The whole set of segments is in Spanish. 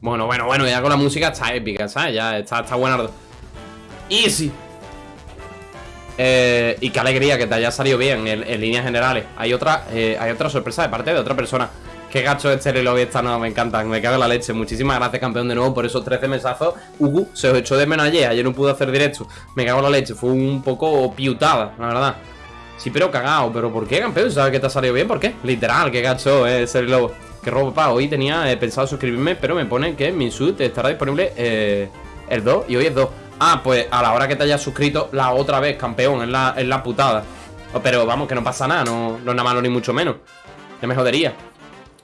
Bueno, bueno, bueno, ya con la música está épica, ¿sabes? Ya está, está buena. Easy. Eh, y qué alegría que te haya salido bien en, líneas generales. Hay otra, eh, hay otra sorpresa de parte de otra persona. Qué gacho este reloj esta no, me encanta, me cago en la leche. Muchísimas gracias, campeón, de nuevo por esos 13 mesazos. Ugu, se os echó de menos ayer, ayer no pude hacer directo. Me cago en la leche, fue un poco piutada, la verdad. Sí, pero cagado, pero ¿por qué, campeón? ¿Sabes que te ha salido bien? ¿Por qué? Literal, qué gacho eh, ese reloj. Qué robo, papá. Hoy tenía pensado suscribirme, pero me pone que mi suit estará disponible el 2 y hoy es 2. Ah, pues a la hora que te hayas suscrito la otra vez, campeón, es la, la putada. Oh, pero vamos, que no pasa nada, no, no es nada malo ni mucho menos. Ya me jodería.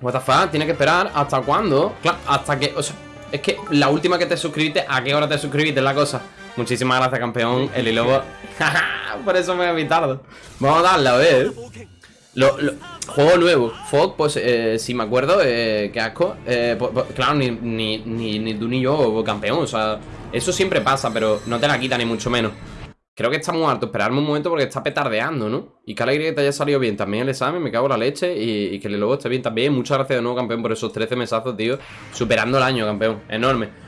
What the fuck, tiene que esperar hasta cuándo. Claro, hasta que. O sea, es que la última que te suscribiste, ¿a qué hora te suscribiste? Es la cosa. Muchísimas gracias, campeón. El lobo. Por eso me voy tarde. Vamos a darle, a ver. Lo, juego nuevo. Fog, pues eh, si me acuerdo, eh, qué asco. Eh, pues, claro, ni, ni, ni, ni tú ni yo, campeón. O sea, eso siempre pasa, pero no te la quita ni mucho menos. Creo que está muy harto. Esperarme un momento porque está petardeando, ¿no? Y qué alegría que te haya salido bien también el examen. Me cago en la leche. Y, que el lobo esté bien también. Muchas gracias de nuevo, campeón, por esos 13 mesazos, tío. Superando el año, campeón. Enorme.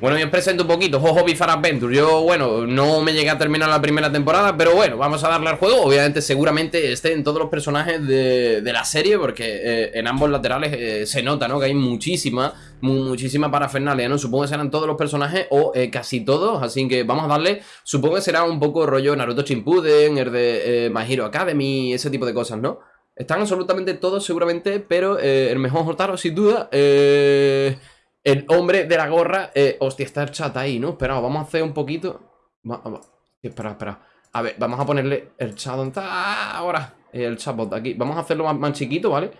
Bueno, os presento un poquito Jojo Bizarre Adventure Yo, bueno, no me llegué a terminar la primera temporada Pero bueno, vamos a darle al juego Obviamente, seguramente estén todos los personajes de, la serie Porque eh, en ambos laterales eh, se nota, ¿no? Que hay muchísima, muchísima parafernalia, ¿no? Supongo que serán todos los personajes o eh, casi todos Así que vamos a darle Supongo que será un poco rollo Naruto Shippuden El de My Hero Academy Ese tipo de cosas, ¿no? Están absolutamente todos seguramente Pero el mejor Jotaro, sin duda Eh... El hombre de la gorra. Eh, hostia, está el chat ahí, ¿no? Espera, vamos a hacer un poquito. espera, espera. A ver, vamos a ponerle el chat. ¿Dónde está? Ahora. El chatbot aquí. Vamos a hacerlo más, chiquito, ¿vale?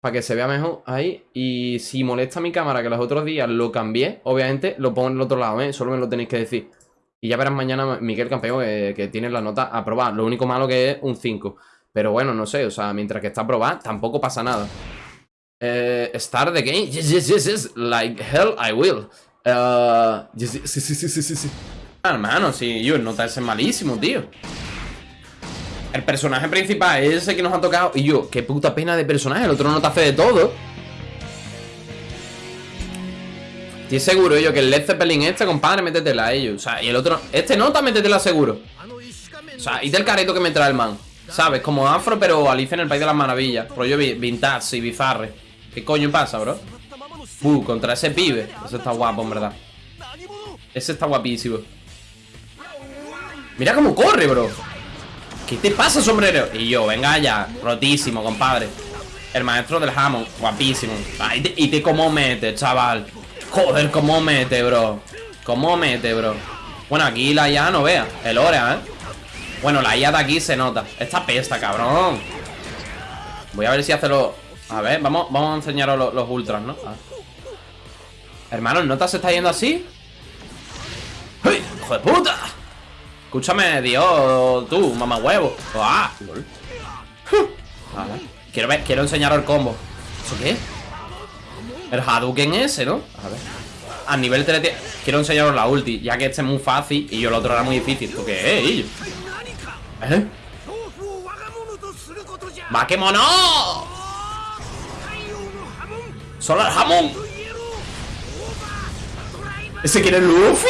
Para que se vea mejor ahí. Y si molesta mi cámara, que los otros días lo cambié, obviamente lo pongo en el otro lado, ¿eh? Solo me lo tenéis que decir. Y ya verás mañana Miguel Campeón que, que tiene la nota aprobada. Lo único malo que es un 5. Pero bueno, no sé, o sea, mientras que está aprobada, tampoco pasa nada. Eh, start the game. Yes, yes, yes, yes. Like hell, I will. Uh, yes, sí, sí, sí, sí, sí, hermano, sí, yo, nota ese malísimo, tío. El personaje principal es ese que nos ha tocado. Y yo, qué puta pena de personaje. El otro no te hace de todo. Estoy seguro yo que el Led Zeppelin este, compadre, métetela a ellos. O sea, y el otro. Este nota, métetela seguro. O sea, y del careto que me trae el man. ¿Sabes? Como afro, pero Alicia en el País de las Maravillas. Rollo vintage y bizarre. ¿Qué coño pasa, bro? Uh, contra ese pibe. Ese está guapo, en verdad. Ese está guapísimo. Mira cómo corre, bro. ¿Qué te pasa, sombrero? Y yo, venga ya Rotísimo, compadre. El maestro del jamón Guapísimo. Y te, cómo mete, chaval. Joder, cómo mete, bro. Cómo mete, bro. Bueno, aquí la IA no vea. El Orea, ¿eh? Bueno, la IA de aquí se nota. Esta pesta, cabrón. Voy a ver si hace lo... A ver, vamos, vamos a enseñaros los, ultras, ¿no? Ah. Hermano, ¿el nota se está yendo así? ¡Hijo de puta! Escúchame, Dios, tú, mamá huevo. ¡Ah! Quiero ver, quiero enseñaros el combo. ¿Eso qué? El Hadouken ese, ¿no? A ver. A nivel 3 Quiero enseñaros la ulti, ya que este es muy fácil y yo el otro era muy difícil. ¿Tú qué es, ¿Eh? ¡Vaquemono! ¡Solo el jamón! ¿Ese quiere Luffy?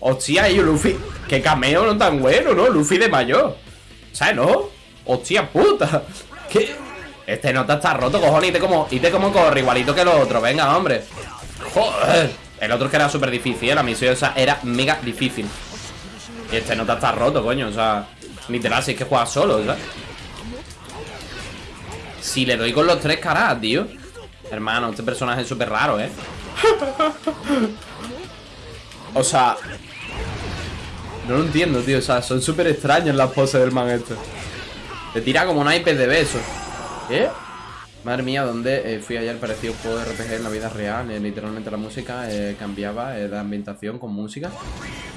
Hostia, yo Luffy Qué cameo no tan bueno, ¿no? Luffy de mayor ¿Sabes, no? Hostia puta ¿Qué? Este nota está roto, cojones Y te como, y te como corre, igualito que el otro Venga, hombre Joder El otro que era súper difícil. La misión esa era mega difícil Y este nota está roto, coño O sea, literal, si es que juega solo, ¿sabes? Si le doy con los tres caras, tío Hermano, este personaje es súper raro, ¿eh? o sea... No lo entiendo, tío. O sea, son súper extrañas las poses del man este. Te tira como naipes de besos. ¿Qué? Madre mía, ¿dónde eh, fui ayer? Parecía un juego de RPG en la vida real. Eh, literalmente la música eh, cambiaba de ambientación con música.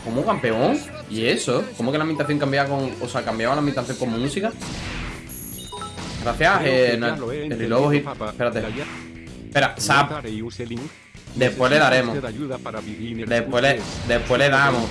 ¿Cómo campeón? ¿Y eso? ¿Cómo que la ambientación cambiaba con... O sea, cambiaba la ambientación con música? Gracias, eh, el lobo Espérate. Espera, Zap. Después le daremos. Después le, después le damos.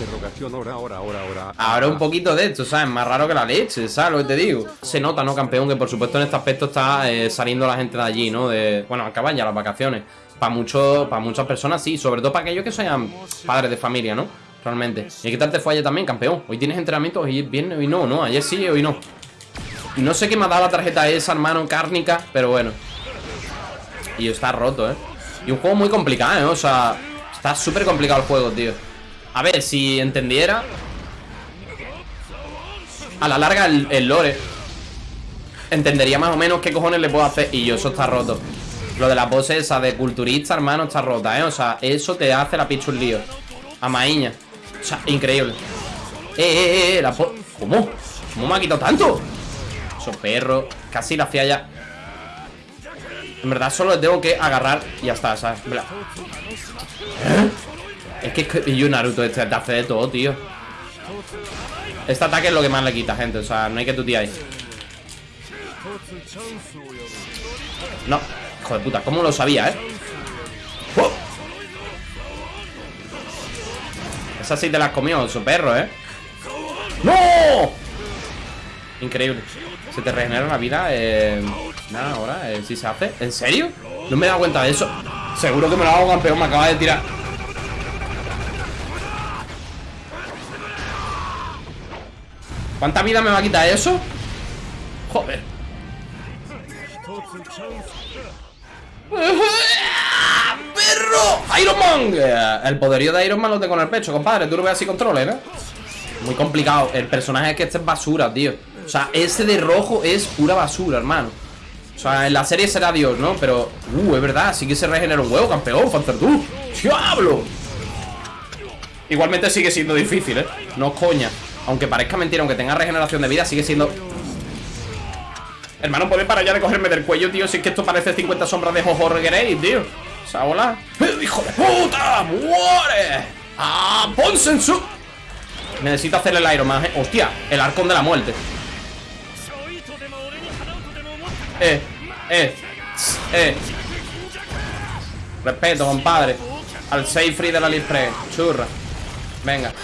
Ahora un poquito de esto, ¿sabes? Más raro que la leche, ¿sabes lo que te digo? Se nota, ¿no, campeón? Que por supuesto en este aspecto está eh, saliendo la gente de allí, ¿no? De, bueno, acaban ya las vacaciones. para para muchas personas sí, sobre todo para aquellos que sean padres de familia, ¿no? Realmente. ¿Y qué tal te fue ayer también, campeón? Hoy tienes entrenamiento, hoy viernes, hoy no, ¿no? Ayer sí, hoy no. Y no sé qué me ha dado la tarjeta esa, hermano, cárnica, pero bueno. Y está roto, ¿eh? Y un juego muy complicado, ¿eh? O sea, está súper complicado el juego, tío. A ver, si entendiera A la larga el, lore Entendería más o menos qué cojones le puedo hacer Y yo, eso está roto Lo de la pose esa de culturista, hermano, está rota, ¿eh? O sea, eso te hace la pichu un lío A maíña O sea, increíble Eh, eh, eh, eh la ¿Cómo? ¿Cómo me ha quitado tanto? Eso perro Casi la hacía ya En verdad solo tengo que agarrar Y ya está, ¿sabes? ¿Eh? Es que yo Naruto este te de todo, tío Este ataque es lo que más le quita, gente O sea, no hay que ahí No, hijo de puta, ¿cómo lo sabía, eh? ¡Oh! Esa sí te la has comido, su perro, eh ¡No! Increíble Se te regenera la vida eh... Nada, ahora, eh, si se hace ¿En serio? No me he dado cuenta de eso Seguro que me lo hago campeón, me acaba de tirar ¿Cuánta vida me va a quitar eso? Joder ¡Perro! ¡Iron Man! El poderío de Iron Man lo tengo en el pecho, compadre Tú lo ves así controles, ¿no? Muy complicado El personaje es que este es basura, tío O sea, ese de rojo es pura basura, hermano O sea, en la serie será Dios, ¿no? Pero, uh, es verdad Sí que se regenera un huevo, campeón, Fanzer ¡Diablo! Igualmente sigue siendo difícil, ¿eh? No coña aunque parezca mentira, aunque tenga regeneración de vida Sigue siendo... Hermano, ¿puedes parar ya de cogerme del cuello, tío? Si es que esto parece 50 sombras de Jojo Reguerey, tío O sea, hola ¡Eh, ¡Hijo de puta! ¡Muere! ¡Ah! ¡Ponsensu! Necesito hacerle el Iron Man, ¿eh? ¡Hostia! El arcón de la muerte Eh, eh, eh. Respeto, compadre. Al safe free de la Lispre Churra. Venga.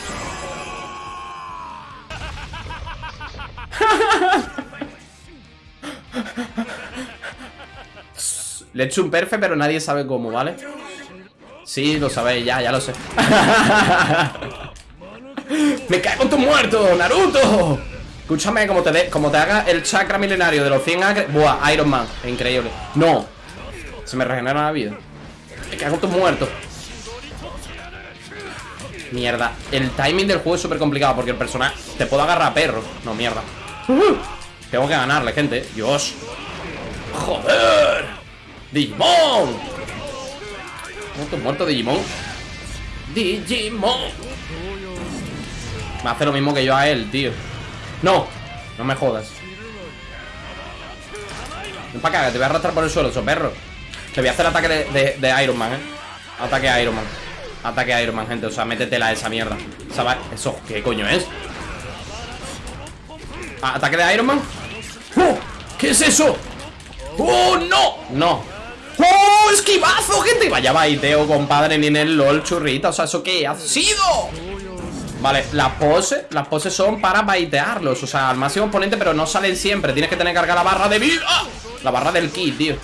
Le he hecho un perfe, pero nadie sabe cómo, ¿vale? Sí, lo sabéis, ya, ya lo sé. ¡Me cae con tu muerto, Naruto! Escúchame, como te, como te haga el chakra milenario de los 100 acres Buah, Iron Man, increíble. No, se me regenera la vida. Me cae con tu muerto Mierda, el timing del juego es súper complicado Porque el personaje, te puedo agarrar a perro No, mierda. Tengo que ganarle, gente Dios. ¡Joder! ¡Digimon! Muerto, muerto Digimon Digimon. Me hace lo mismo que yo a él, tío ¡No! No me jodas Ven para acá, te voy a arrastrar por el suelo, eso perro Te voy a hacer ataque de, Iron Man, eh Ataque a Iron Man Ataque a Iron Man, gente O sea, métetela a esa mierda ¿Sabes? ¿Eso qué coño es? ¿Ataque de Iron Man? ¡Oh! ¿Qué es eso? ¡Oh, no! No ¡Oh, esquivazo, gente! Vaya baiteo, compadre, ni en el LOL churrita O sea, ¿eso qué ha sido? Vale, las poses Las poses son para baitearlos O sea, al máximo oponente, pero no salen siempre. Tienes que tener que cargar la barra de vida. La barra del ki, tío.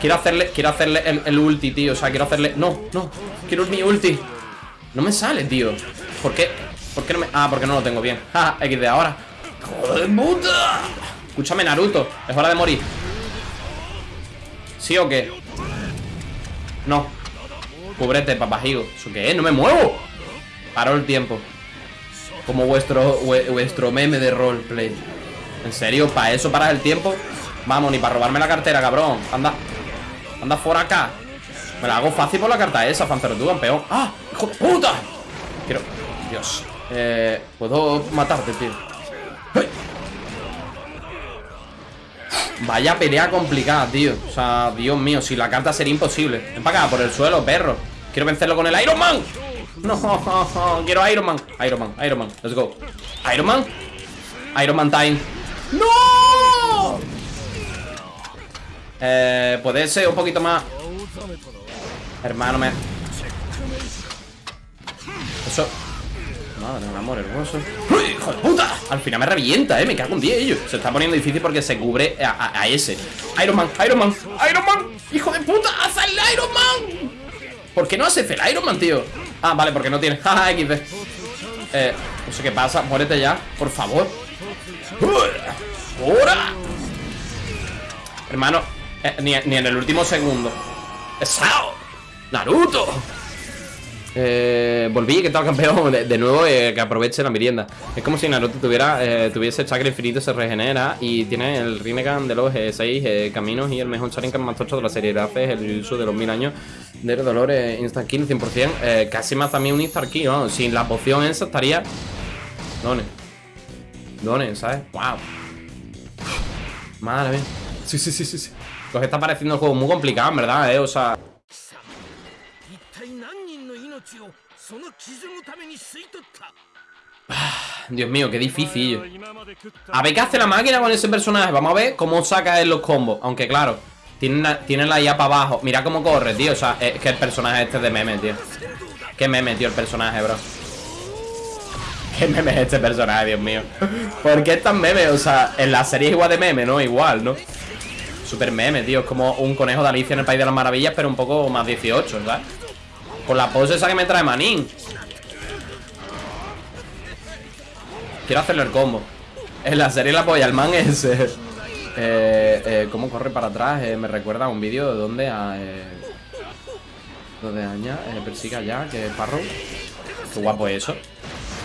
Quiero hacerle, quiero hacerle el, ulti, tío. O sea, quiero hacerle... No, no Quiero mi ulti. No me sale, tío. ¿Por qué? ¿Por qué no me...? Ah, porque no lo tengo bien. Ja, XD ahora. ¡Joder, puta! Escúchame, Naruto. Es hora de morir. ¿Sí o qué? No. Cubrete, papajigo ¿Eso qué es? ¡No me muevo! Paró el tiempo Como vuestro, vuestro meme de roleplay. ¿En serio? ¿Para eso paras el tiempo? Vamos, ni para robarme la cartera, cabrón. Anda Anda fuera acá. Me la hago fácil por la carta esa, Fancero, tú, campeón ¡Ah! ¡Hijo de puta! Quiero... Dios. Eh... Puedo matarte, tío Vaya pelea complicada, tío. O sea, Dios mío, si la carta sería imposible. Ven para acá, por el suelo, perro. Quiero vencerlo con el Iron Man No, quiero Iron Man. Iron Man, Iron Man, let's go. Iron Man. Iron Man time. ¡No! Eh, puede ser un poquito más. Hermano, me... Eso. Madre, un amor hermoso. ¡Hijo de puta! Al final me revienta, eh, me cago en 10 ellos. Se está poniendo difícil porque se cubre a, ese. Iron Man, Iron Man, Iron Man. ¡Hijo de puta! ¡Haz el Iron Man! ¿Por qué no hace el Iron Man, tío? Ah, vale, porque no tiene Jaja, XD Eh, no sé qué pasa Muérete ya, por favor ¡Ahora! Hermano eh, ni, ni, en el último segundo ¡Sao! ¡Naruto! Eh, volví, que tal campeón de, nuevo, eh, que aproveche la merienda Es como si Naruto tuviera, eh, tuviese chakra infinito Se regenera y tiene el Rinnegan de los eh, seis eh, caminos Y el mejor Sharingan más tocho de la serie Hace el uso de los mil años de dolor Instant Kill 100% Casi más también un Instant Kill, ¿no? Sin la poción esa estaría... Done Done, ¿sabes? ¡Wow! Madre mía Sí, sí, sí, sí, sí Pues está pareciendo el juego muy complicado, en verdad, ¿eh? O sea... Dios mío, qué difícil. A ver qué hace la máquina con ese personaje Vamos a ver cómo saca él los combos. Aunque claro, tiene, tiene la IA para abajo. Mira cómo corre, tío. O sea, es que el personaje este es de meme, tío. Qué meme, tío, el personaje, bro. Qué meme es este personaje, Dios mío. ¿Por qué es tan meme? O sea, en la serie es igual de meme, ¿no? Igual, ¿no? Super meme, tío. Es como un conejo de Alicia en el País de las Maravillas Pero un poco más 18, ¿sabes? Con la pose esa que me trae Manín Quiero hacerle el combo En la serie la polla, el man es eh, eh, ¿Cómo corre para atrás? Eh, me recuerda a un vídeo de donde a eh, Donde Aña eh, persiga ya Que es Parrow Qué guapo es eso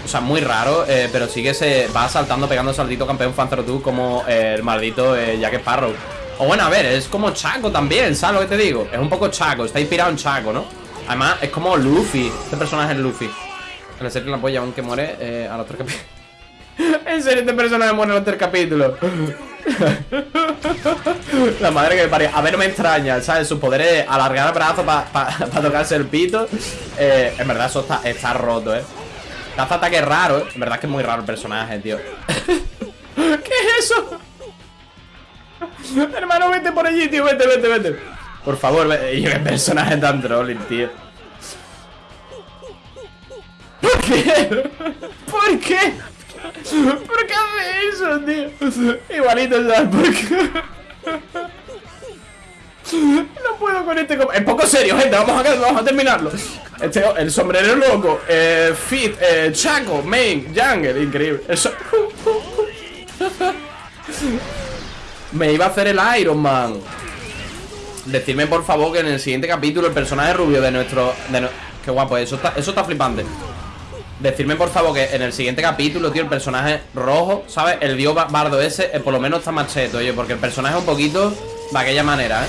o sea, muy raro, eh, pero sí que se va saltando, pegando saltito campeón Fanzero como el maldito eh, Jack Sparrow. O bueno, a ver, es como Chaco también, ¿sabes lo que te digo? Es un poco Chaco, está inspirado en Chaco, ¿no? Además, es como Luffy. Este personaje es Luffy. En la serie la polla, aunque muere eh, a los tres capítulos. en serio, este personaje muere a los tres capítulos. la madre que me parió. A ver, no me extraña, ¿sabes? Sus poderes alargar el brazo para tocarse el pito. Eh, en verdad, eso está, está roto, ¿eh? Caza ataque raro, ¿eh? En verdad es que es muy raro el personaje, tío. ¿Qué es eso? Hermano, vete por allí, tío. Vete, vete, vete. Por favor, y qué personaje tan trolling, tío. ¿Por qué? ¿Por qué? ¿Por qué hace eso, tío? Igualito, ¿sabes por qué? No puedo con este... Es poco serio, gente. Vamos a, terminarlo. Este, el sombrero loco. Eh, fit, eh, Chaco, Main, Jungle. Increíble. Eso... Me iba a hacer el Iron Man. Decidme por favor que en el siguiente capítulo el personaje rubio de nuestro... De Qué guapo, eso está, eso está flipante. Decirme por favor que en el siguiente capítulo, tío, el personaje rojo, ¿sabes? El dios bardo ese, eh, por lo menos está más cheto, oye Porque el personaje es un poquito de aquella manera, ¿eh?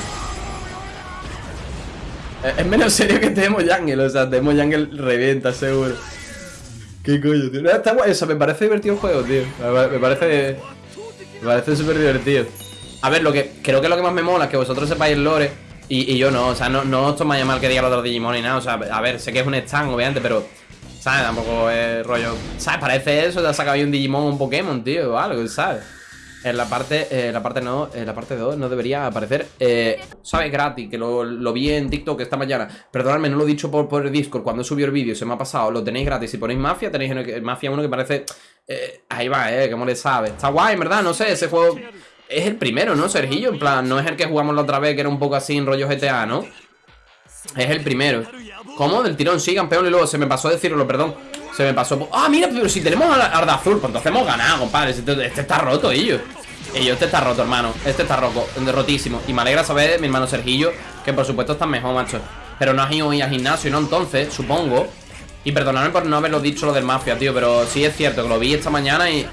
Es menos serio que Temo Jungle, o sea, Temo Jungle revienta, seguro. Qué coño, tío. Está guay, o sea, me parece divertido el juego, tío. Me parece... Me parece súper divertido a ver, lo que creo que lo que más me mola es que vosotros sepáis el lore y, yo no, o sea, no, no os tomáis mal que diga lo los Digimon ni nada, o sea, a ver, sé que es un stand, obviamente, pero, ¿sabes? Tampoco es rollo, ¿sabes? Parece eso, te ha sacado ahí un Digimon un Pokémon, tío, o algo, ¿sabes? En la parte, eh, la parte no, en la parte 2 no debería aparecer, eh, ¿sabes? Gratis, que lo, vi en TikTok esta mañana. Perdonadme, no lo he dicho por, por el Discord, cuando subió el vídeo, se me ha pasado, lo tenéis gratis. Si ponéis Mafia, tenéis el, Mafia 1 que parece, eh, ahí va, eh, que le sabe. Está guay, en verdad, no sé, ese juego es el primero, ¿no, Sergillo? En plan, no es el que jugamos la otra vez, que era un poco así en rollo GTA, ¿no? Es el primero ¿Cómo? Del tirón, sí, campeón Y luego se me pasó decirlo, perdón Se me pasó... ¡Ah, mira! Pero si tenemos a de azul Pues entonces hemos ganado, compadre Este, este está roto, ellos Ellos, este está roto, hermano Este está roto, rotísimo Y me alegra saber, mi hermano Sergillo Que por supuesto está mejor, macho Pero no has ido hoy al gimnasio, ¿no? Entonces, supongo Y perdonadme por no haberlo dicho lo del mafia, tío Pero sí es cierto que lo vi esta mañana y...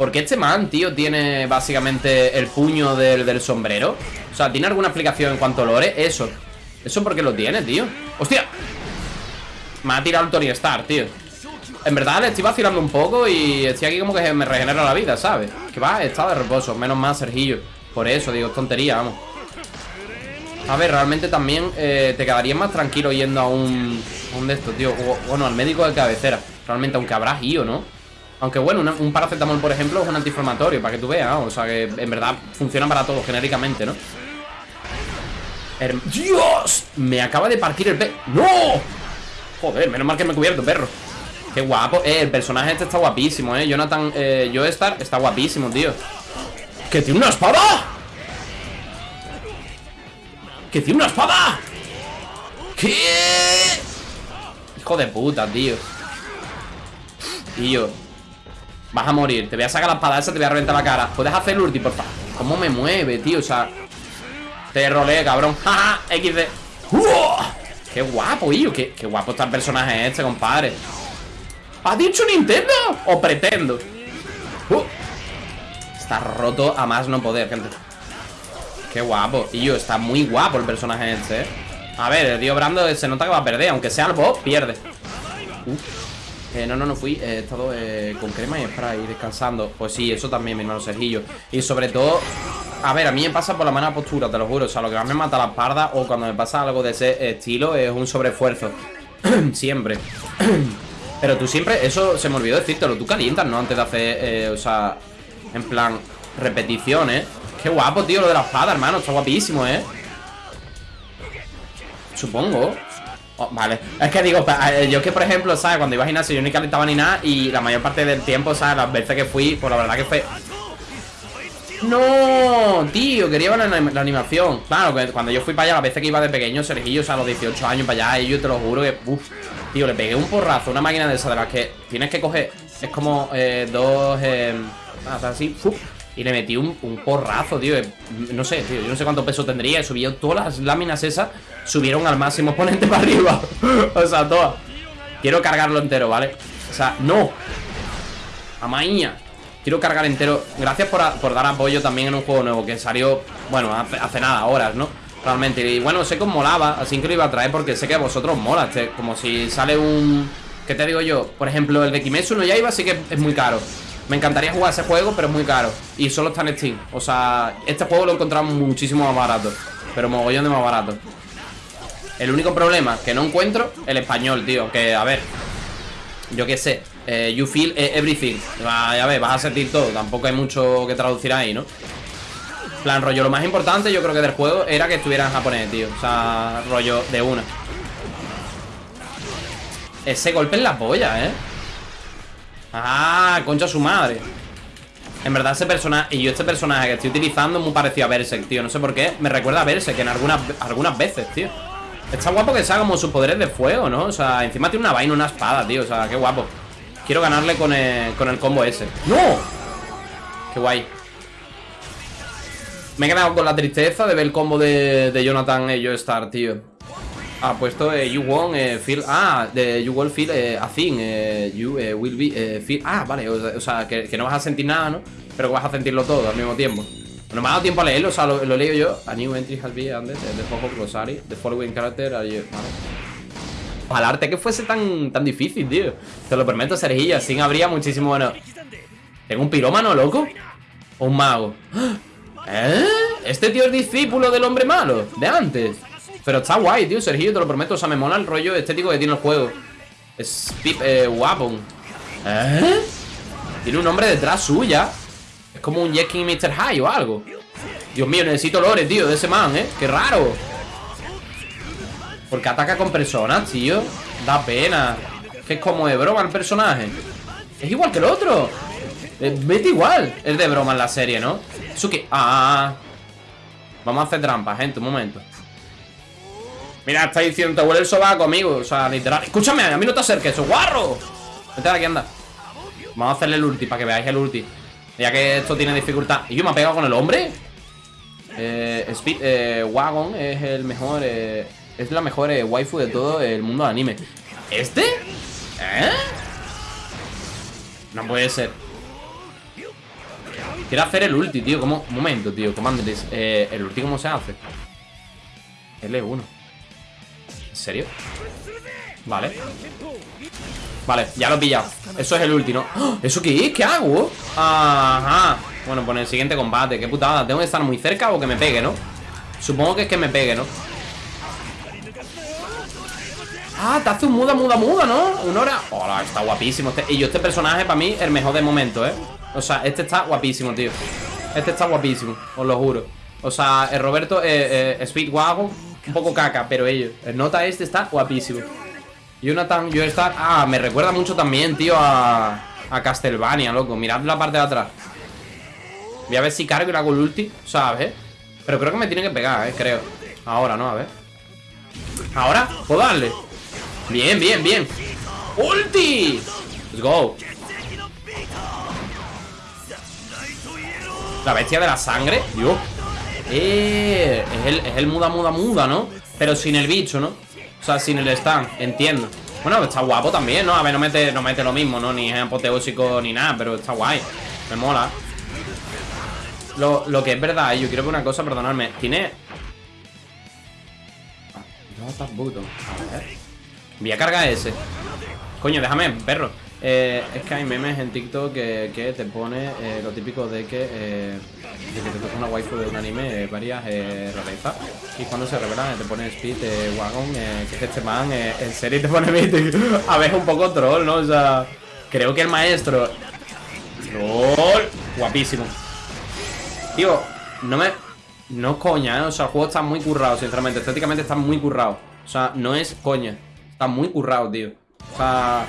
Porque este man, tío, tiene básicamente el puño del, sombrero? O sea, ¿tiene alguna explicación en cuanto a lore? Eso ¿Eso por qué lo tiene, tío? ¡Hostia! Me ha tirado el Tony Stark, tío En verdad le estoy vacilando un poco Y estoy aquí como que me regenera la vida, ¿sabes? Que va, está de reposo Menos mal, Sergillo Por eso, digo, tontería, vamos A ver, realmente también eh, Te quedarías más tranquilo yendo a un A un de estos, tío Bueno, al médico de cabecera Realmente, aunque habrá ido, ¿no? Aunque bueno, un paracetamol, por ejemplo, es un antiinflamatorio, para que tú veas, O sea que en verdad funciona para todo, genéricamente, ¿no? ¡Dios! Me acaba de partir el pe... ¡No! Joder, menos mal que me he cubierto, perro Qué guapo, eh, el personaje este está guapísimo, eh Jonathan, eh, Joestar está guapísimo, tío ¡Que tiene una espada! ¡Que tiene una espada! ¿Qué? Hijo de puta, tío Tío Vas a morir, te voy a sacar la espada esa Te voy a reventar la cara, puedes hacer el ulti, por favor. ¿Cómo me mueve, tío? O sea Te rolé, cabrón, jaja, XD Qué guapo, tío qué, qué guapo está el personaje este, compadre. ¿Ha dicho Nintendo? ¿O pretendo? Uh. Está roto a más no poder, gente. Qué guapo, tío, está muy guapo el personaje este, eh. A ver, el tío Brando se nota que va a perder. Aunque sea el boss, pierde. Uh. Eh, no, no, no fui, he estado eh, con crema y spray descansando. Pues sí, eso también, mi hermano Sergillo. Y sobre todo, a ver, a mí me pasa por la mala postura, te lo juro. O sea, lo que más me mata la espalda o cuando me pasa algo de ese estilo es un sobreesfuerzo. Siempre. Pero tú siempre, eso se me olvidó decírtelo Tú calientas, ¿no? Antes de hacer, eh, o sea, en plan, repeticiones. Qué guapo, tío, lo de la espada, hermano Está guapísimo, ¿eh? Supongo Oh, vale, es que digo, eh, yo que por ejemplo, ¿sabes? Cuando iba a gimnasio yo ni calentaba ni nada Y la mayor parte del tiempo, ¿sabes? Las veces que fui, pues la verdad que fue... ¡No! Tío, quería ver la, animación Claro, que cuando yo fui para allá, las veces que iba de pequeño, Sergillo, o sea, a los 18 años para allá Y yo te lo juro que, tío, le pegué un porrazo Una máquina de esas de las que tienes que coger Es como eh, dos, eh, así, uf, y le metí un, porrazo, tío. No sé, tío, yo no sé cuánto peso tendría. Subió todas las láminas esas Subieron al máximo exponente para arriba. O sea, todas Quiero cargarlo entero, ¿vale? O sea, no. Amaña. Quiero cargar entero. Gracias por, dar apoyo también en un juego nuevo Que salió, bueno, hace, nada, horas, ¿no? Realmente, y bueno, sé que os molaba Así que lo iba a traer porque sé que a vosotros mola este, Como si sale un... ¿Qué te digo yo? Por ejemplo, el de Kimetsu no Yaiba sí que es muy caro me encantaría jugar ese juego, pero es muy caro. Y solo está en Steam. O sea, este juego lo encontramos muchísimo más barato. Pero mogollón de más barato. El único problema que no encuentro El español, tío. Que, a ver Yo qué sé. Eh, You feel everything. Ya ves, vas a sentir todo. Tampoco hay mucho que traducir ahí, ¿no? plan, rollo, lo más importante yo creo que del juego Era que estuviera en japonés, tío. O sea, rollo de una. Ese golpe en la polla, ¿eh? Ah, concha su madre. En verdad ese personaje Y yo este personaje que estoy utilizando Es muy parecido a Berserk, tío. No sé por qué. Me recuerda a Berserk en algunas, algunas veces, tío. Está guapo que sea como sus poderes de fuego, ¿no? O sea, encima tiene una vaina, una espada, tío. O sea, qué guapo. Quiero ganarle con el, con el combo ese. ¡No! Qué guay. Me he quedado con la tristeza de ver el combo de, de Jonathan y yo Star, tío ha puesto eh, You won't eh, feel. Ah, de You will feel eh, a thing. Eh, you eh, will be feel. Ah, vale. O, sea, que, no vas a sentir nada, ¿no? Pero que vas a sentirlo todo al mismo tiempo. No me ha dado tiempo a leerlo, o sea, lo, leo yo. A new entry has been added. The Popo Glossary. The following character are. Vale. arte que fuese tan, tan difícil, tío. Te lo prometo, Sergillo. Así habría muchísimo. Bueno. ¿Tengo un pirómano, loco? ¿O un mago? ¿Eh? ¿Este tío es discípulo del hombre malo? De antes. Pero está guay, tío, Sergio, te lo prometo O sea, me mola el rollo estético que tiene el juego. Speed eh, Weapon ¿Eh? Tiene un nombre detrás suya. Es como un Jekin Mr. High o algo. Dios mío, necesito lore, tío, de ese man, ¿eh? Qué raro. Porque ataca con personas, tío. Da pena. Que es como de broma el personaje. Es igual que el otro. Vete igual. Es de broma en la serie, ¿no? Eso que... Ah. Vamos a hacer trampas, gente, un momento Mira, está diciendo, te huele el sobaco, amigo O sea, literal. Escúchame, a mí no te acerques, guarro. Vete de aquí, anda. Vamos a hacerle el ulti, para que veáis el ulti. Ya que esto tiene dificultad. ¿Y yo me ha pegado con el hombre? Eh, Speed eh, Wagon es el mejor eh, Es la mejor eh, waifu de todo el mundo de anime. ¿Este? ¿Eh? No puede ser. Quiero hacer el ulti, tío. ¿Cómo? Un momento, tío. Comandres eh, ¿El ulti cómo se hace? L1 serio? Vale Vale, ya lo he pillado Eso es el último ¡Oh! ¿Eso qué es? ¿Qué hago? Ajá Bueno, pues en el siguiente combate Qué putada ¿Tengo que estar muy cerca o que me pegue, no? Supongo que es que me pegue, ¿no? Ah, te hace un muda, muda, muda, ¿no? Una hora Hola, está guapísimo este... Y yo este personaje para mí el mejor de momento, ¿eh? O sea, este está guapísimo, tío Este está guapísimo, os lo juro O sea, el Roberto eh, eh, Speedwagon un poco caca, pero ellos. El nota este está guapísimo. Jonathan, yo estar. Ah, me recuerda mucho también, tío, a. A Castlevania, loco. Mirad la parte de atrás. Voy a ver si cargo y le hago el ulti, ¿sabes? Pero creo que me tiene que pegar, eh, creo. Ahora, ¿no? A ver. Ahora, puedo darle Bien, bien, bien ¡Ulti! Let's go La bestia de la sangre Dios es, el, es el muda, muda, muda, ¿no? Pero sin el bicho, ¿no? O sea, sin el stand, entiendo Bueno, está guapo también, ¿no? A ver, no mete, no mete lo mismo, ¿no? Ni es apoteósico ni nada Pero está guay Me mola lo, lo que es verdad, yo quiero que una cosa, perdonadme Tiene... A ver Voy a cargar ese Coño, déjame, perro eh, es que hay memes en TikTok que, que te pone eh, lo típico de que, eh, te toca una waifu de un anime varias rarezas y cuando se revelan te pone Speed, Wagon, que es este man, en serio te pone Mythic. A ver, un poco troll, ¿no? O sea, creo que el maestro... Troll, guapísimo. Tío, no me... No coña, ¿eh? O sea, el juego está muy currado, sinceramente. Estéticamente está muy currado. O sea, no es coña. Está muy currado, tío. O sea...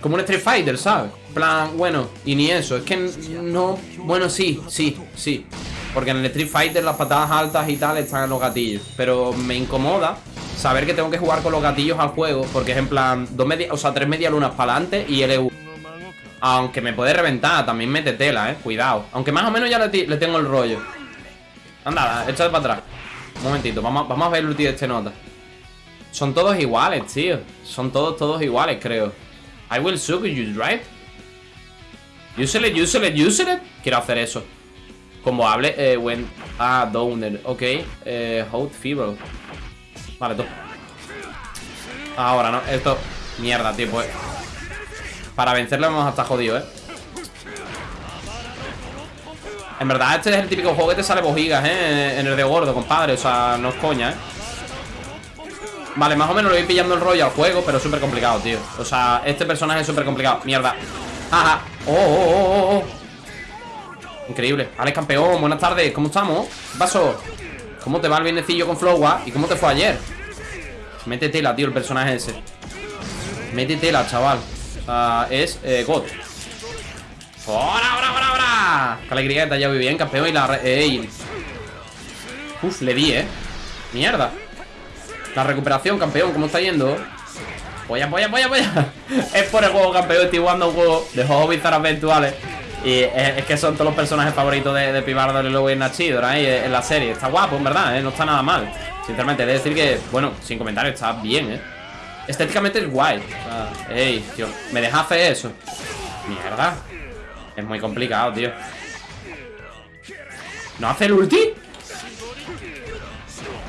Como un Street Fighter, ¿sabes? plan, bueno, y ni eso Es que no... Bueno, sí, sí, sí. Porque en el Street Fighter las patadas altas y tal están los gatillos Pero me incomoda saber que tengo que jugar con los gatillos al juego Porque es en plan, dos media, o sea, tres media lunas para adelante y LU Aunque me puede reventar, también mete tela, eh, cuidado. Aunque más o menos ya le, tengo el rollo. Anda, échate para atrás. Un momentito, vamos, vamos a ver el ulti de este nota. Son todos iguales, tío. Son todos, todos iguales, creo I will suck you? Use it, use it, use it. Quiero hacer eso. Como hable, eh, when... Ah, downer. Ok. Eh, hold fever. Vale, tú. Ahora, ¿no? Esto... Mierda, tío, pues... Para vencerlo vamos a estar jodidos, ¿eh? En verdad, este es el típico juego que te sale bojigas, ¿eh? En el de gordo, compadre. O sea, no es coña, ¿eh? Vale, más o menos lo voy pillando el rollo al juego Pero es súper complicado, tío O sea, este personaje es súper complicado Mierda Ajá oh, oh, oh, oh, Increíble Alex campeón, buenas tardes ¿Cómo estamos? ¿Qué pasó? ¿Cómo te va el bienecillo con Flowa? ¿Y cómo te fue ayer? Mete tela, tío, el personaje ese Mete tela, chaval es eh, God ¡Hora, ahora, ahora, ahora! Qué alegría que te haya bien, campeón Y la... Ey. Uf, le di, ¿eh? Mierda la recuperación, campeón, ¿cómo está yendo? Polla, polla, polla, polla Es por el juego, campeón, estoy jugando un juego de juegos bizarros virtuales Y es, que son todos los personajes favoritos de, de Pibardo y luego en Nachidor ahí en la serie Está guapo, en verdad, ¿eh? no está nada mal Sinceramente, he de decir que, bueno, sin comentarios, está bien, ¿eh? Estéticamente es guay o Ey, tío, ¿me deja hacer eso? Mierda Es muy complicado, tío ¿No hace el ulti?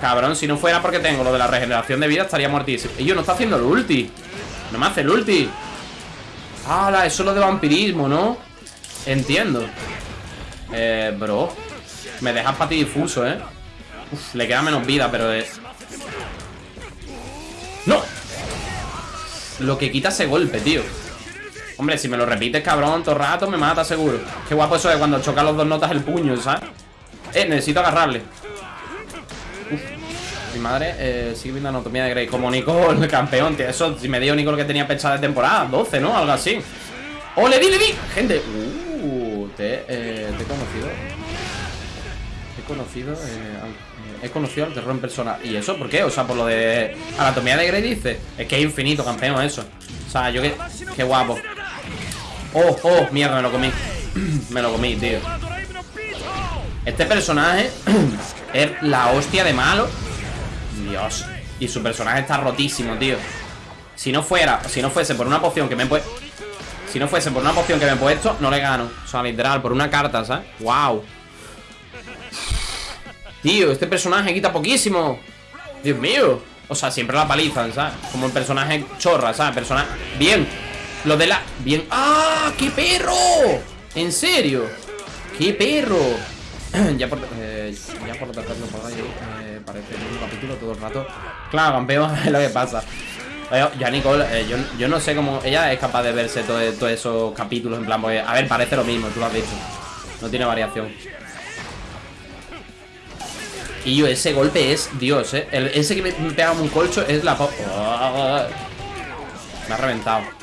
Cabrón, si no fuera porque tengo lo de la regeneración de vida Estaría muertísimo Y yo no está haciendo el ulti No me hace el ulti ¡Hala! Eso es lo de vampirismo, ¿no? Entiendo Eh, bro Me dejas para ti difuso, ¿eh? Uf, le queda menos vida, pero es... ¡No! Lo que quita ese golpe, tío Hombre, si me lo repites, cabrón, todo rato me mata seguro Qué guapo eso de cuando choca los dos notas el puño, ¿sabes? Eh, necesito agarrarle mi madre eh, sigue viendo Anatomía de Grey Como Nicole, el campeón, tío. Eso, si me dio Nicole que tenía pensada de temporada 12, ¿no? Algo así. ¡Oh, le di, le di! Gente, uh, te, eh, te he conocido. He conocido eh, He conocido al terror en persona. ¿Y eso por qué? O sea, por lo de Anatomía de Grey dice Es que es infinito, campeón, eso. O sea, yo que... Qué guapo. Oh, oh, mierda, me lo comí. Me lo comí, tío. Este personaje Es la hostia de malo Dios Y su personaje está rotísimo, tío Si no fuera, si no fuese por una poción que me he puesto Si no fuese por una poción que me he puesto No le gano, o sea, literal, por una carta, ¿sabes? Wow Tío, este personaje quita poquísimo Dios mío O sea, siempre la palizan, ¿sabes? Como el personaje chorra, ¿sabes? Personaje... Bien Lo de la... Bien ¡Ah! ¡Qué perro! ¿En serio? ¡Qué perro! ya por... Eh, ya por lo tanto, por ahí, eh, parece un capítulo todo el rato. Claro, campeón, es lo que pasa. Ya Nicole, eh, yo, yo, no sé cómo ella es capaz de verse todos esos capítulos en plan, porque, a ver, parece lo mismo, tú lo has dicho. No tiene variación. Y yo, ese golpe es Dios, eh. ese que me, pega un colcho es la... me ha reventado.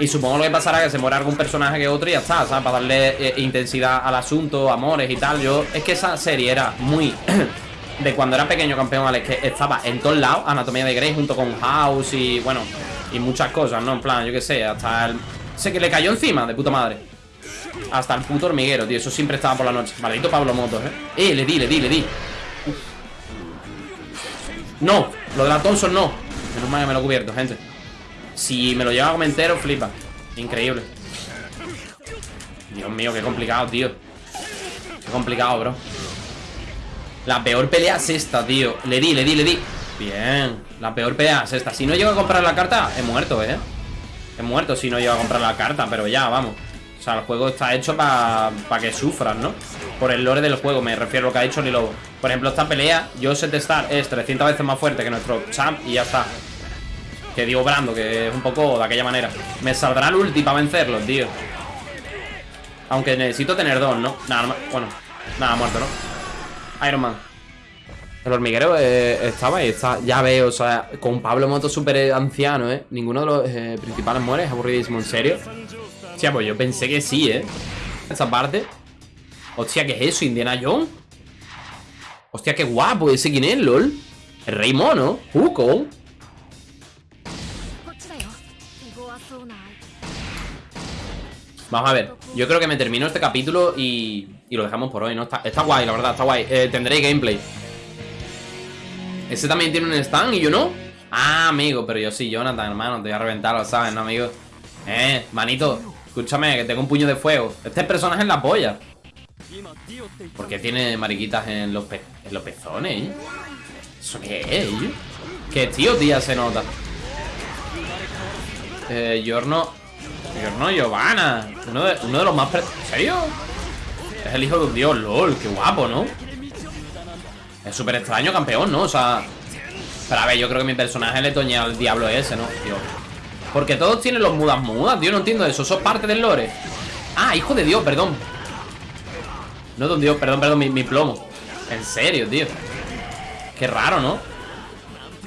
Y supongo lo que pasará que se muera algún personaje que otro y ya está, ¿sabes? Para darle eh, intensidad al asunto, amores y tal. Yo, es que esa serie era muy de cuando era pequeño campeón, ¿vale? Que estaba en todos lados, Anatomía de Grey junto con House y, bueno, y muchas cosas, ¿no? En plan, yo qué sé, hasta el... Sé que le cayó encima, de puta madre. Hasta el puto hormiguero, tío, eso siempre estaba por la noche. Maldito Pablo Motos, ¿eh? Eh, le di, le di, le di. No, lo de la Thompson no. Menos mal que me lo he cubierto, gente. Si me lo lleva a entero, flipa. Increíble. Dios mío, qué complicado, tío. Qué complicado, bro. La peor pelea es esta, tío Le di, le di, le di Bien, la peor pelea es esta Si no llego a comprar la carta, he muerto, ¿eh? He muerto si no llego a comprar la carta Pero ya, vamos O sea, el juego está hecho para que sufras, ¿no? Por el lore del juego, me refiero a lo que ha hecho Lobo Por ejemplo, esta pelea, yo sé testar Es 300 veces más fuerte que nuestro champ Y ya está Que digo Brando, que es un poco de aquella manera Me saldrá el ulti para vencerlo, tío Aunque necesito tener dos, ¿no? Nada, bueno, nada, muerto, ¿no? Iron Man. El hormiguero eh, estaba y está, ya veo, o sea, con Pablo Moto súper anciano, ¿eh? Ninguno de los eh, principales muere, es aburridísimo, ¿en serio? Hostia, pues yo pensé que sí, ¿eh? Esta parte. Hostia, ¿qué es eso? ¿Indiana Jones? Hostia, qué guapo, ese quién es, LOL. El rey mono, Hugo. Vamos a ver, yo creo que me termino este capítulo y, y lo dejamos por hoy, ¿no? Está, está guay, la verdad, está guay eh, Tendré gameplay Ese también tiene un stand y yo no Ah, amigo, pero yo sí, Jonathan, hermano Te voy a reventar, lo sabes, ¿no, amigo? Eh, manito, escúchame, que tengo un puño de fuego Este personaje es la polla ¿Por qué tiene mariquitas en los, en los pezones, eh? ¿Eso qué es? ¿Qué tío, tía, se nota? Eh, Yorno no, Giovanna. Uno de, uno de los más... ¿En serio? Es el hijo de un dios, lol. Qué guapo, ¿no? Es súper extraño, campeón, ¿no? O sea... Pero a ver, yo creo que mi personaje le toña al diablo ese, ¿no? Tío. Porque todos tienen los mudas mudas, tío. No entiendo eso. Eso es parte del lore. Ah, hijo de Dios, perdón. No de un dios, perdón, perdón, mi, plomo. En serio, tío. Qué raro, ¿no?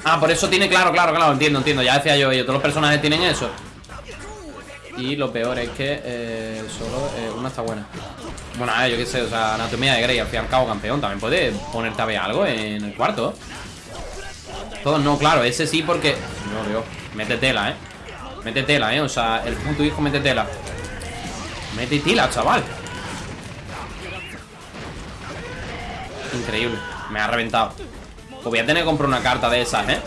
Ah, por eso tiene, claro, claro, claro, entiendo, entiendo Ya decía yo, yo, todos los personajes tienen eso y lo peor es que eh, solo eh, una está buena. Bueno, yo qué sé, o sea, anatomía de Grey, al fin y al cabo campeón. También puede ponerte a ver algo en el cuarto. Todos no, claro, ese sí porque... No, Dios, mete tela, ¿eh? Mete tela, ¿eh? O sea, el punto hijo mete tela. Mete tela, chaval. Increíble, me ha reventado. Pues voy a tener que comprar una carta de esas, ¿eh?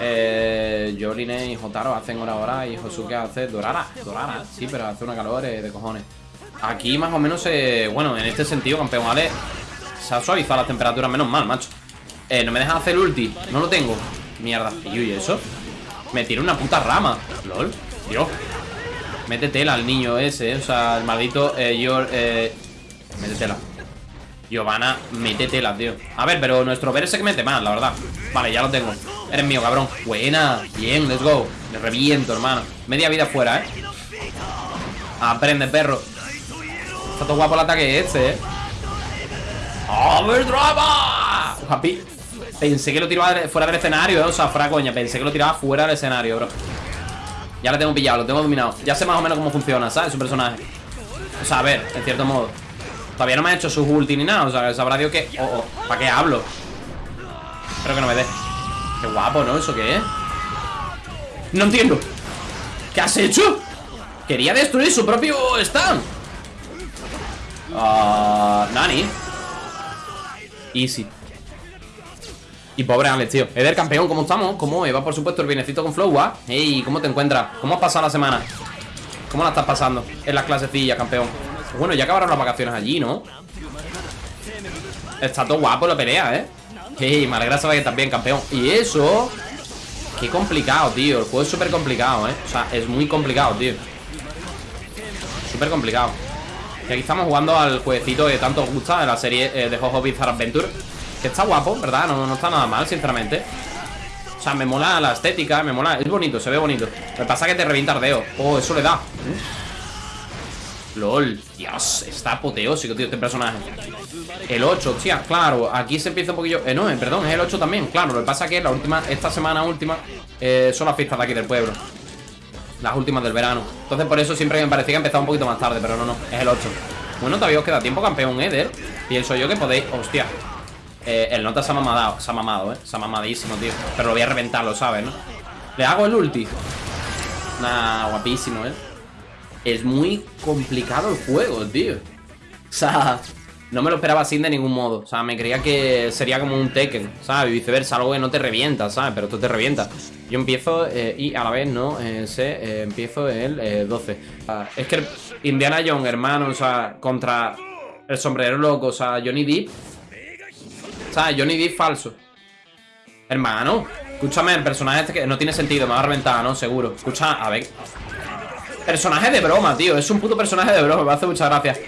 Eh, Joline y Jotaro hacen hora hora y Josuke hace Dorara. Dorara, sí, pero hace una calor eh, de cojones. Aquí más o menos, eh, bueno, en este sentido, campeón, ¿vale? Se ha suavizado la temperatura, menos mal, macho. Eh, no me dejan hacer ulti, no lo tengo. Mierda, y eso. Me tira una puta rama. LOL, Dios. Mete tela al niño ese, eh, o sea, el maldito eh, yo, eh, Mete tela. Giovanna, mete tela, tío. A ver, pero nuestro ver se que mete más, la verdad. Vale, ya lo tengo. Eres mío, cabrón. Buena, bien, let's go. Me reviento, hermano. Media vida fuera, eh Aprende, perro. Está todo guapo el ataque este, eh ¡Overdrama! Happy Pensé que lo tiraba fuera del escenario, eh O sea, fuera coña Pensé que lo tiraba fuera del escenario, bro. Ya lo tengo pillado, lo tengo dominado. Ya sé más o menos cómo funciona, ¿sabes? Su personaje. O sea, a ver, en cierto modo Todavía no me ha hecho su ulti ni nada O sea, sabrá Dios que... Oh, oh, ¿para qué hablo? Espero que no me dé Qué guapo, ¿no? ¿Eso qué es? No entiendo ¿Qué has hecho? Quería destruir su propio stand Ah, Nani Easy Y pobre Alex, tío Eder, campeón, ¿cómo estamos? ¿Cómo va, por supuesto, el bienecito con Flow, ¿ah? Ey, ¿cómo te encuentras? ¿Cómo has pasado la semana? ¿Cómo la estás pasando? En las clasecillas, campeón Bueno, ya acabaron las vacaciones allí, ¿no? Está todo guapo la pelea, ¿eh? Hey, me alegra saber que también, campeón Y eso Qué complicado, tío El juego es súper complicado, ¿eh? O sea, es muy complicado, tío Súper complicado Y aquí estamos jugando al jueguecito que tanto os gusta De la serie eh, de Jojo Bizarre Adventure Que está guapo, ¿verdad? No, no está nada mal, sinceramente O sea, me mola la estética Me mola, es bonito, se ve bonito Lo que pasa es que te revienta ardeo Oh, eso le da LOL, Dios, está apoteósico, tío, este personaje El 8, hostia, claro, aquí se empieza un poquillo Eh, no, eh, perdón, es el 8 también, claro Lo que pasa es que la última, esta semana última eh, Son las fiestas de aquí del pueblo Las últimas del verano Entonces por eso siempre me parecía que empezaba un poquito más tarde Pero no, no, es el 8 Bueno, todavía os queda tiempo, campeón Eder Pienso yo que podéis... Hostia. Eh, el nota se ha mamado, se ha mamado, eh. Se ha mamadísimo, tío. Pero lo voy a reventar, lo sabes, ¿no? Le hago el ulti. Nah, guapísimo, eh. Es muy complicado el juego, tío. O sea, no me lo esperaba así de ningún modo. O sea, me creía que sería como un Tekken, ¿sabes? Viceversa, algo que no te revienta, ¿sabes? Pero esto te revienta. Yo empiezo eh, y a la vez no eh, sé, eh, empiezo el 12. es que Indiana Jones, hermano, o sea, contra el sombrero loco, o sea, Johnny Depp. O sea, Johnny Depp falso. Hermano, escúchame, el personaje este que no tiene sentido, me va a reventar, ¿no? Seguro. Escucha, a ver. Personaje de broma, tío. Es un puto personaje de broma, me hace muchas gracias.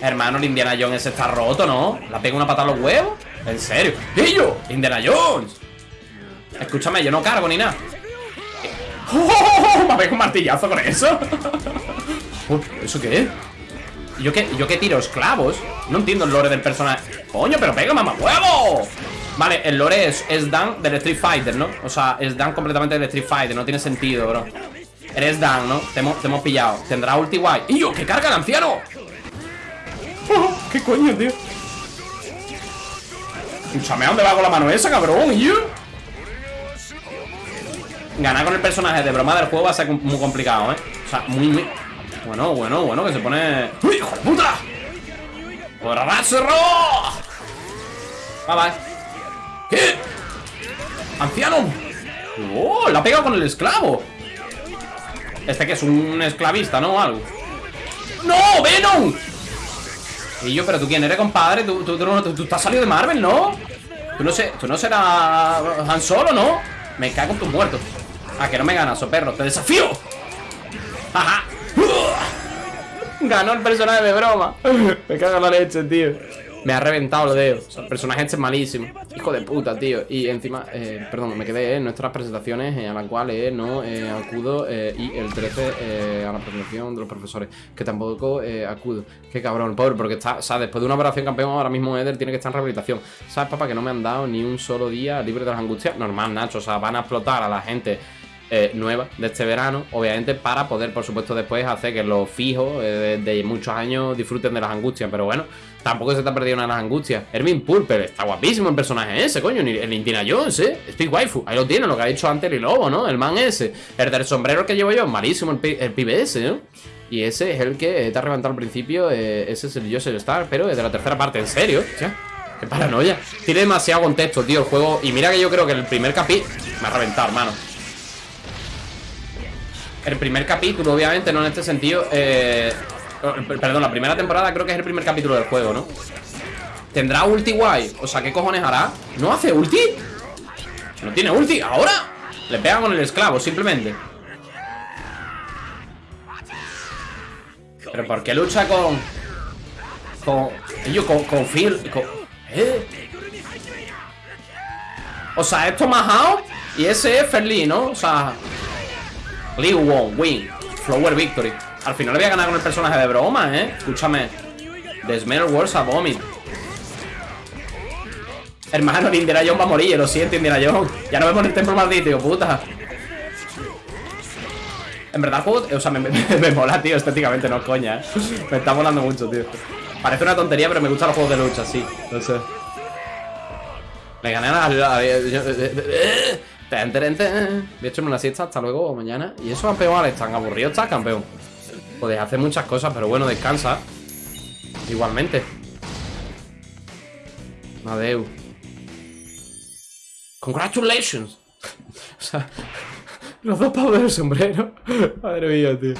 Hermano, el Indiana Jones está roto, ¿no? ¿La pega una patada a los huevos? ¿En serio? yo! ¡Indiana Jones! Escúchame, yo no cargo ni nada ¡Oh! ¿Me ha un martillazo con eso? ¿Eso qué es? ¿Yo qué, ¿Yo qué tiro? ¿Esclavos? No entiendo el lore del personaje ¡Coño, pero pega, mamá huevo! Vale, el lore es, es Dan del Street Fighter, ¿no? O sea, es Dan completamente del Street Fighter No tiene sentido, bro Eres Dan, ¿no? Te hemos, pillado Tendrá ulti guay ¡Y yo, qué carga el anciano! ¿Qué coño, tío? Escúchame, ¿a dónde va con la mano esa, cabrón? ¿Y yo? Ganar con el personaje de broma del juego va a ser muy complicado, ¿eh? O sea, muy. Bueno, bueno, bueno, que se pone... ¡Uy, hijo de puta! ¡Cerro! Va, va. ¿Qué? ¡Anciano! ¡Oh! La ha pegado con el esclavo Este que es un esclavista, ¿no? Algo ¡No! ¡Venom! Y yo, pero tú quién eres, compadre, tú, tú, tú, tú estás salido de Marvel, ¿no? Tú no, sé, tú no serás Han Solo, ¿no? Me cago en tus muertos Ah, que no me ganas, o perro, te desafío Ajá Ganó el personaje de broma Me cago en la leche, tío me ha reventado los dedos. el personaje este es malísimo. Hijo de puta, tío. Y encima, eh, perdón, me quedé en nuestras presentaciones eh, a las cuales no eh, acudo. y el 13 a la presentación de los profesores, que tampoco acudo. Qué cabrón, pobre, porque está, o sea, después de una operación campeón, ahora mismo Eder tiene que estar en rehabilitación. ¿Sabes, papá? Que no me han dado ni un solo día libre de las angustias. Normal, Nacho. O sea, van a explotar a la gente. nueva de este verano, obviamente para poder, por supuesto, después hacer que los fijos de, muchos años disfruten de las angustias. Pero bueno, Tampoco se te ha perdido una de las angustias. Hermin Pulper, está guapísimo el personaje ese, coño. El Indiana Jones, ¿eh? Speed Waifu. Ahí lo tiene, lo que ha dicho antes el Lobo, ¿no? El man ese. El del sombrero que llevo yo, malísimo el, pibe ese, ¿no? Y ese es el que te ha reventado al principio. Eh, ese es el Joseph Star, pero es de la tercera parte, ¿en serio? Qué paranoia. Tiene demasiado contexto, tío, el juego. Y mira que yo creo que el primer capítulo. Me ha reventado, hermano. El primer capítulo, obviamente, no en este sentido. Eh, Perdón, la primera temporada creo que es el primer capítulo del juego, ¿no? ¿Tendrá ulti guay? O sea, ¿qué cojones hará? ¿No hace ulti? ¿No tiene ulti? ¿Ahora? Le pega con el esclavo, simplemente ¿Pero por qué lucha con...? Con... Yo, con, con Phil... ¿Eh? O sea, esto Mahao Y ese es Ferli, ¿no? O sea... Liu Wong, win Flower Victory al final voy a ganar con el personaje de broma, ¿eh? Escúchame. The Smell Wars a Vomit. Hermano, Indiana Jones va a morir, lo siento, Indiana Jones. Ya no vemos el templo maldito, tío, puta. En verdad el juego, o sea, me, mola, tío, estéticamente, no coña, ¿eh? Me está molando mucho, tío. Parece una tontería, pero me gustan los juegos de lucha, sí, no sé. Le gané a la... De hecho, una siesta, hasta luego, mañana. Y eso, campeón, están aburridos, está, campeón Puedes hacer muchas cosas, pero bueno, descansa. Igualmente. Adeu. Congratulations. o sea, los dos pavos del sombrero. Madre mía, tío.